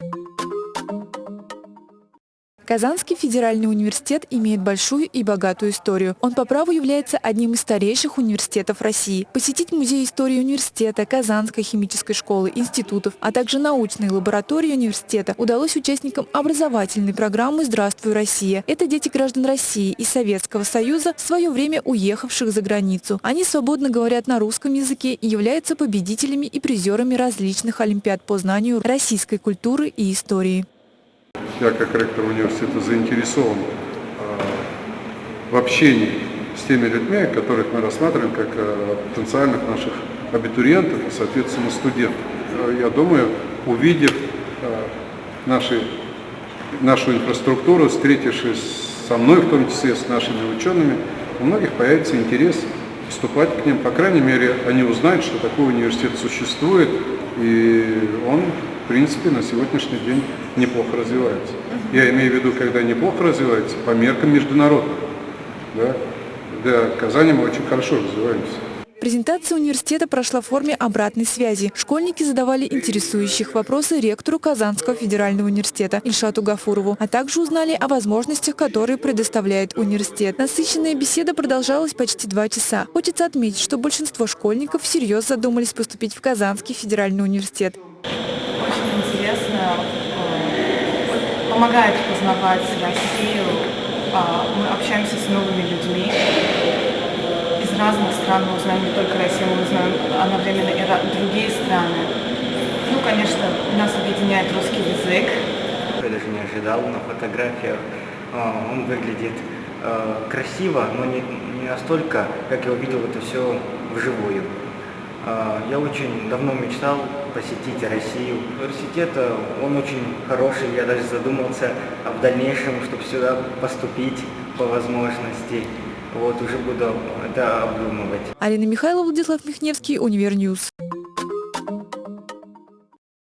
you Казанский федеральный университет имеет большую и богатую историю. Он по праву является одним из старейших университетов России. Посетить музей истории университета, Казанской химической школы, институтов, а также научные лаборатории университета удалось участникам образовательной программы «Здравствуй, Россия». Это дети граждан России и Советского Союза, в свое время уехавших за границу. Они свободно говорят на русском языке и являются победителями и призерами различных олимпиад по знанию российской культуры и истории. Я как ректор университета заинтересован а, в общении с теми людьми, которых мы рассматриваем как а, потенциальных наших абитуриентов и, соответственно, студентов. А, я думаю, увидев наши, нашу инфраструктуру, встретившись со мной, в том числе с нашими учеными, у многих появится интерес вступать к ним. По крайней мере, они узнают, что такой университет существует, и он в принципе, на сегодняшний день неплохо развивается. Я имею в виду, когда неплохо развивается, по меркам международным. Да? Для Казани мы очень хорошо развиваемся. Презентация университета прошла в форме обратной связи. Школьники задавали интересующих вопросы ректору Казанского федерального университета Ильшату Гафурову, а также узнали о возможностях, которые предоставляет университет. Насыщенная беседа продолжалась почти два часа. Хочется отметить, что большинство школьников всерьез задумались поступить в Казанский федеральный университет интересно, э, помогает познавать Россию. А, мы общаемся с новыми людьми из разных стран, мы узнаем не только Россию, мы узнаем одновременно и другие страны. Ну, конечно, нас объединяет русский язык. Я даже не ожидал на фотографиях. А, он выглядит э, красиво, но не, не настолько, как я увидел это все вживую. А, я очень давно мечтал посетить Россию. Университет, э, он очень хороший, я даже задумался в дальнейшем, чтобы сюда поступить по возможности. Вот, уже буду это обдумывать. Арина Михайлова, Владислав Михневский, Универ News.